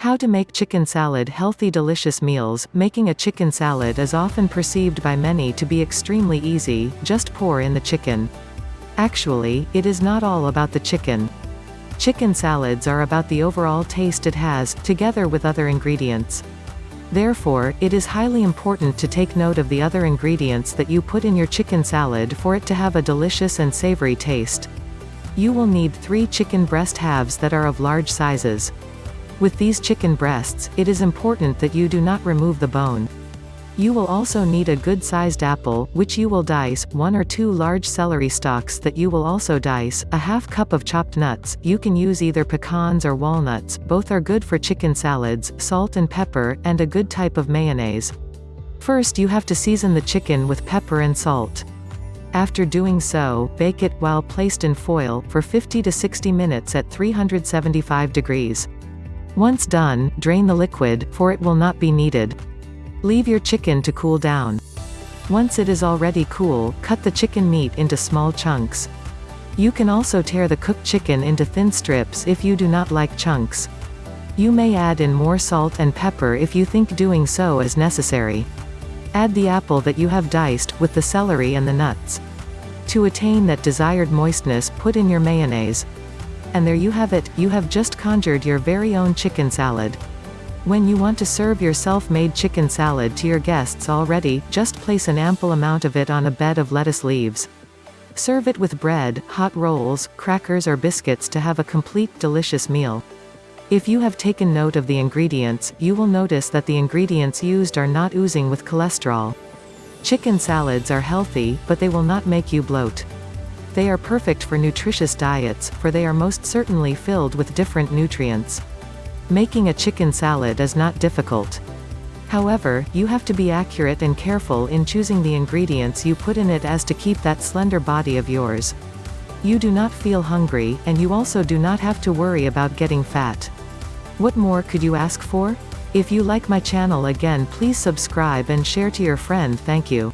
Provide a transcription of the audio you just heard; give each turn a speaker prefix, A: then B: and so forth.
A: How to make chicken salad healthy delicious meals Making a chicken salad is often perceived by many to be extremely easy, just pour in the chicken. Actually, it is not all about the chicken. Chicken salads are about the overall taste it has, together with other ingredients. Therefore, it is highly important to take note of the other ingredients that you put in your chicken salad for it to have a delicious and savory taste. You will need 3 chicken breast halves that are of large sizes. With these chicken breasts, it is important that you do not remove the bone. You will also need a good-sized apple, which you will dice, one or two large celery stalks that you will also dice, a half cup of chopped nuts, you can use either pecans or walnuts, both are good for chicken salads, salt and pepper, and a good type of mayonnaise. First you have to season the chicken with pepper and salt. After doing so, bake it while placed in foil, for 50 to 60 minutes at 375 degrees. Once done, drain the liquid, for it will not be needed. Leave your chicken to cool down. Once it is already cool, cut the chicken meat into small chunks. You can also tear the cooked chicken into thin strips if you do not like chunks. You may add in more salt and pepper if you think doing so is necessary. Add the apple that you have diced, with the celery and the nuts. To attain that desired moistness put in your mayonnaise. And there you have it, you have just conjured your very own chicken salad. When you want to serve your self-made chicken salad to your guests already, just place an ample amount of it on a bed of lettuce leaves. Serve it with bread, hot rolls, crackers or biscuits to have a complete delicious meal. If you have taken note of the ingredients, you will notice that the ingredients used are not oozing with cholesterol. Chicken salads are healthy, but they will not make you bloat. They are perfect for nutritious diets, for they are most certainly filled with different nutrients. Making a chicken salad is not difficult. However, you have to be accurate and careful in choosing the ingredients you put in it as to keep that slender body of yours. You do not feel hungry, and you also do not have to worry about getting fat. What more could you ask for? If you like my channel again please subscribe and share to your friend thank you.